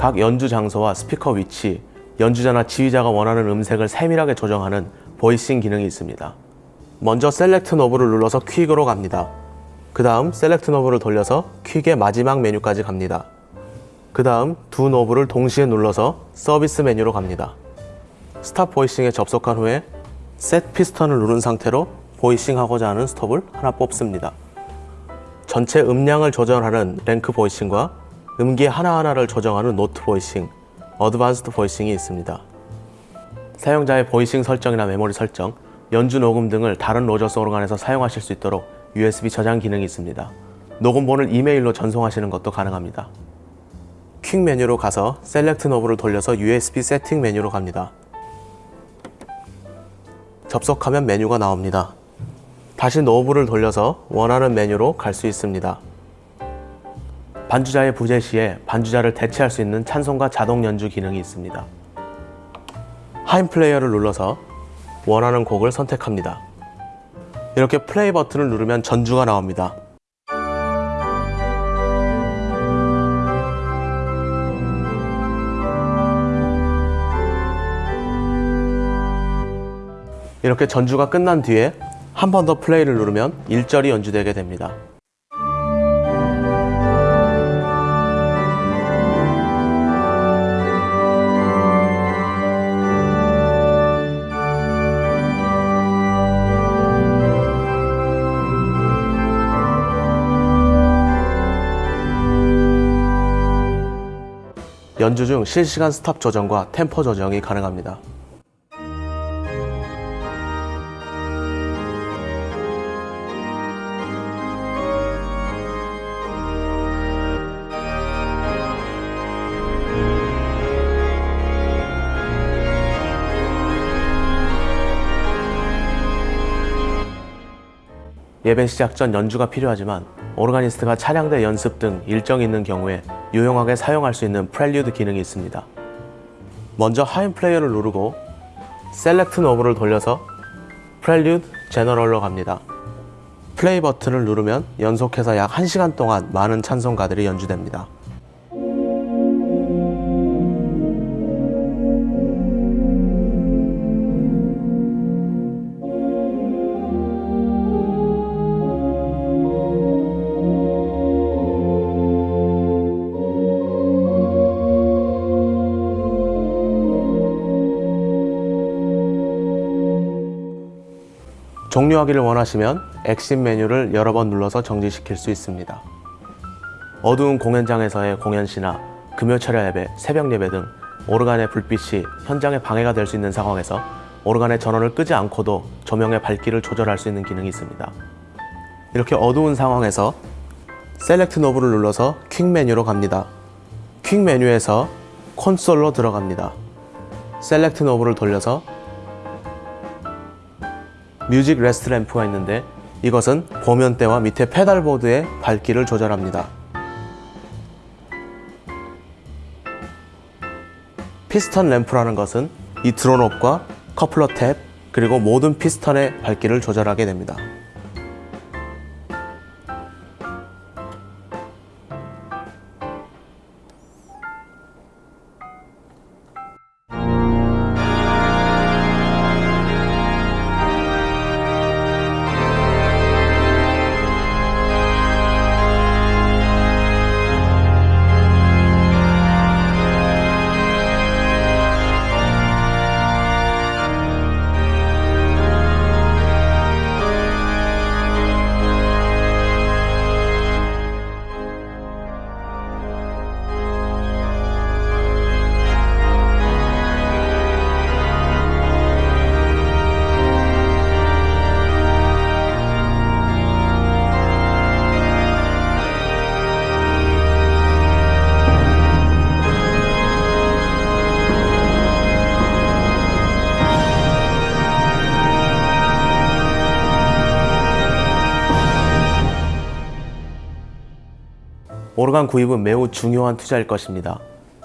각 연주 장소와 스피커 위치, 연주자나 지휘자가 원하는 음색을 세밀하게 조정하는 voicing 기능이 있습니다. 먼저 select knob를 눌러서 quick으로 갑니다. 그 다음 select knob를 돌려서 quick의 마지막 메뉴까지 갑니다. 그 다음 두 knob를 동시에 눌러서 서비스 메뉴로 갑니다. stop voicing에 접속한 후에 set piston을 누른 상태로 voicing 하고자 하는 스톱을 하나 뽑습니다. 전체 음량을 조절하는 rank voicing과 음기 하나하나를 조정하는 note voicing, advanced voicing이 있습니다. 사용자의 voicing 설정이나 메모리 설정, 연주 녹음 등을 다른 로저스 오르간에서 사용하실 수 있도록 USB 저장 기능이 있습니다. 녹음본을 이메일로 전송하시는 것도 가능합니다. quick 메뉴로 가서 select knob를 돌려서 USB 세팅 메뉴로 갑니다. 접속하면 메뉴가 나옵니다. 다시 knob를 돌려서 원하는 메뉴로 갈 수 있습니다. 반주자의 부재 시에 반주자를 대체할 수 있는 찬송가 자동 연주 기능이 있습니다. hymn player를 눌러서 원하는 곡을 선택합니다. 이렇게 플레이 버튼을 누르면 전주가 나옵니다. 이렇게 전주가 끝난 뒤에 한 번 더 플레이를 누르면 일절이 연주되게 됩니다. 연주 중 실시간 스탑 조정과 템포 조정이 가능합니다. 예배 시작 전 연주가 필요하지만 오르가니스트가 찬양대 연습 등 일정이 있는 경우에 유용하게 사용할 수 있는 prelude 기능이 있습니다. 먼저 hymn player를 누르고 select knob를 돌려서 prelude general로 갑니다. 플레이 버튼을 누르면 연속해서 약 1시간 동안 많은 찬송가들이 연주됩니다. 종료하기를 원하시면 엑신 메뉴를 여러 번 눌러서 정지시킬 수 있습니다. 어두운 공연장에서의 공연 시나 금요 철야 예배, 새벽 예배 등 오르간의 불빛이 현장에 방해가 될 수 있는 상황에서 오르간의 전원을 끄지 않고도 조명의 밝기를 조절할 수 있는 기능이 있습니다. 이렇게 어두운 상황에서 select knob를 눌러서 quick 메뉴로 갑니다. quick 메뉴에서 콘솔로 들어갑니다. select knob를 돌려서 music rest lamp가 있는데 이것은 보면대와 밑에 pedalboard의 밝기를 조절합니다. piston lamp라는 것은 이 draw knob과 coupler tab 그리고 모든 piston의 밝기를 조절하게 됩니다. 오르간 구입은 매우 중요한 투자일 것입니다.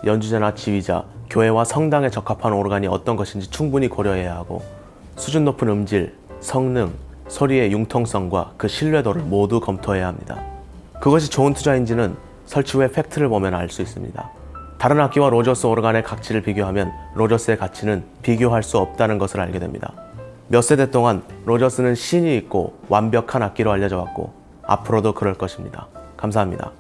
연주자나 지휘자, 교회와 성당에 적합한 오르간이 어떤 것인지 충분히 고려해야 하고 수준 높은 음질, 성능, 소리의 융통성과 그 신뢰도를 모두 검토해야 합니다. 그것이 좋은 투자인지는 설치 후에 팩트를 보면 알 수 있습니다. 다른 악기와 로저스 오르간의 가치를 비교하면 로저스의 가치는 비교할 수 없다는 것을 알게 됩니다. 몇 세대 동안 로저스는 신뢰 있고 완벽한 악기로 알려져 왔고 앞으로도 그럴 것입니다. 감사합니다.